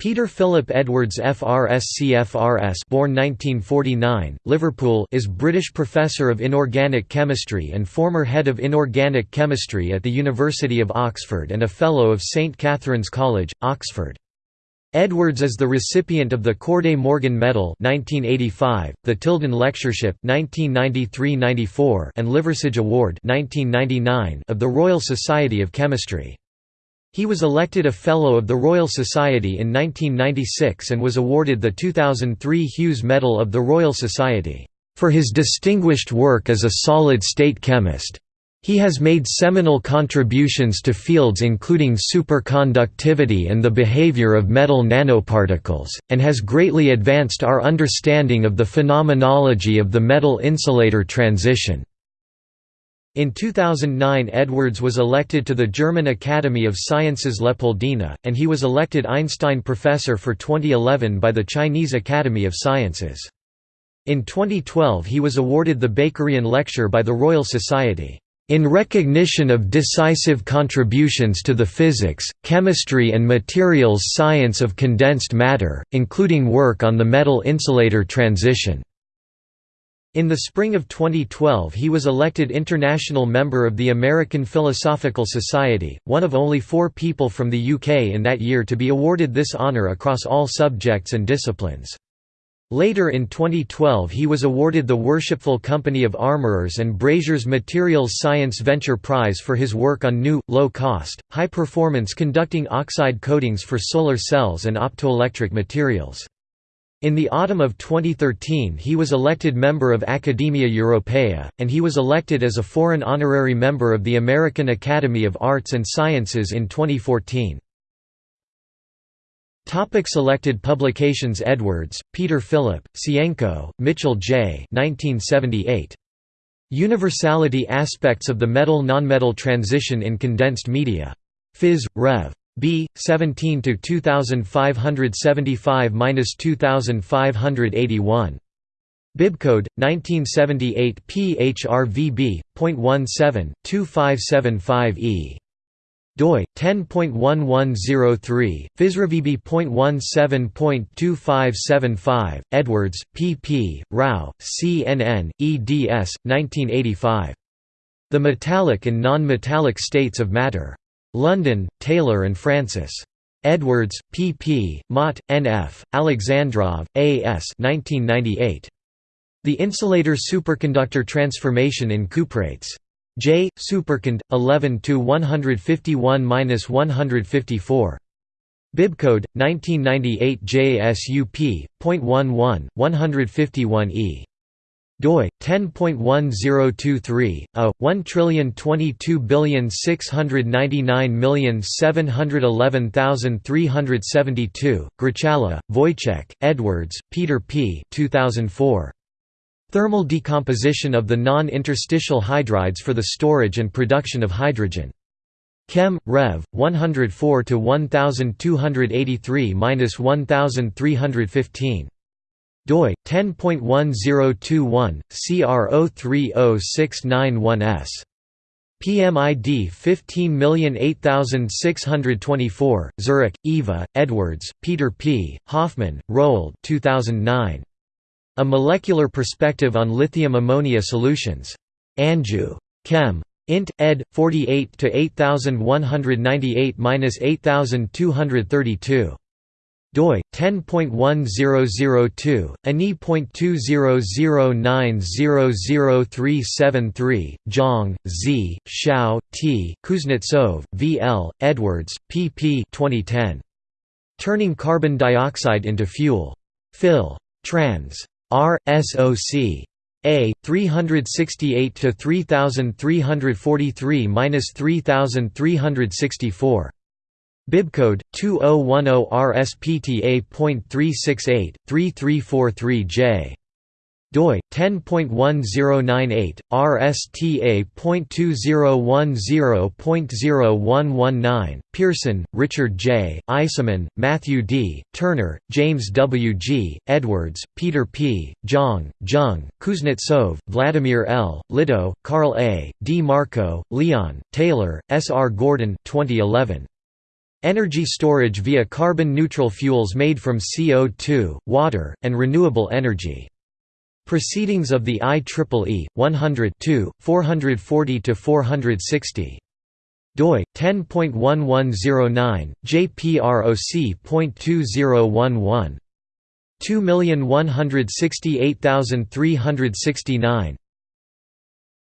Peter Philip Edwards FRSC born 1949, Liverpool is British Professor of Inorganic Chemistry and former Head of Inorganic Chemistry at the University of Oxford and a Fellow of St Catherine's College, Oxford. Edwards is the recipient of the Corday Morgan Medal 1985, the Tilden Lectureship 1993–94 and Liversidge Award 1999 of the Royal Society of Chemistry. He was elected a Fellow of the Royal Society in 1996 and was awarded the 2003 Hughes Medal of the Royal Society, "...for his distinguished work as a solid-state chemist." He has made seminal contributions to fields including superconductivity and the behavior of metal nanoparticles, and has greatly advanced our understanding of the phenomenology of the metal insulator transition. In 2009 Edwards was elected to the German Academy of Sciences Leopoldina, and he was elected Einstein Professor for 2011 by the Chinese Academy of Sciences. In 2012 he was awarded the Bakerian Lecture by the Royal Society, "...in recognition of decisive contributions to the physics, chemistry and materials science of condensed matter, including work on the metal insulator transition." In the spring of 2012 he was elected international member of the American Philosophical Society, one of only four people from the UK in that year to be awarded this honour across all subjects and disciplines. Later in 2012 he was awarded the Worshipful Company of Armourers and Brasiers' Materials Science Venture Prize for his work on new, low-cost, high-performance conducting oxide coatings for solar cells and optoelectric materials. In the autumn of 2013 he was elected member of Academia Europaea, and he was elected as a foreign honorary member of the American Academy of Arts and Sciences in 2014. Topic selected publications Edwards, Peter Philip, Sienko, Mitchell J. 1978. Universality Aspects of the Metal-Nonmetal Transition in Condensed Media. Phys. Rev. B 17 to 2575-2581 Bibcode 1978 PHRVB.17 2575E doi 10.1103 physrevb.17.2575 Edwards pp Rao CNN eds 1985 The metallic and non-metallic states of matter London, Taylor and Francis. Edwards, P. P., Mott, N. F., Alexandrov, A. S. 1998. The insulator superconductor transformation in cuprates. J. Supercond. 11 151-154. Bibcode 1998 JSUP.11 151E doi 10.1023 a 1222699711372 Grochala, Wojciech, Edwards, Peter P. 2004. Thermal decomposition of the non-interstitial hydrides for the storage and production of hydrogen. Chem. Rev. 104 to 1283-1315 doi 10.1021 CR030691S PMID 15008624 Zurek Eva Edwards Peter P Hoffman Roald 2009 A molecular perspective on lithium ammonia solutions. Angew Chem Int. ed. 48 to 8198-8232 doi 10.1002 ani.2009000373 Zhang Z Xiao T Kuznetsov V L Edwards pp 2010 Turning carbon dioxide into fuel. Phil. Trans. R SOC a 368 to 3343-3364 Bibcode 2010-RSPTA.368-3343J doi 10.1098 RSTA.2010.0119 Pearson, Richard J. Eisaman, Matthew D. Turner, James W. G. Edwards, Peter P. Zhang, Zheng, Kuznetsov, Vladimir L. Littau, Karl A. D. Marco, Leon, Taylor, S. R. Gordon 2011. Energy storage via carbon-neutral fuels made from CO2, water, and renewable energy. Proceedings of the IEEE 100 440–460 doi 10.1109 jproc.2011 2168369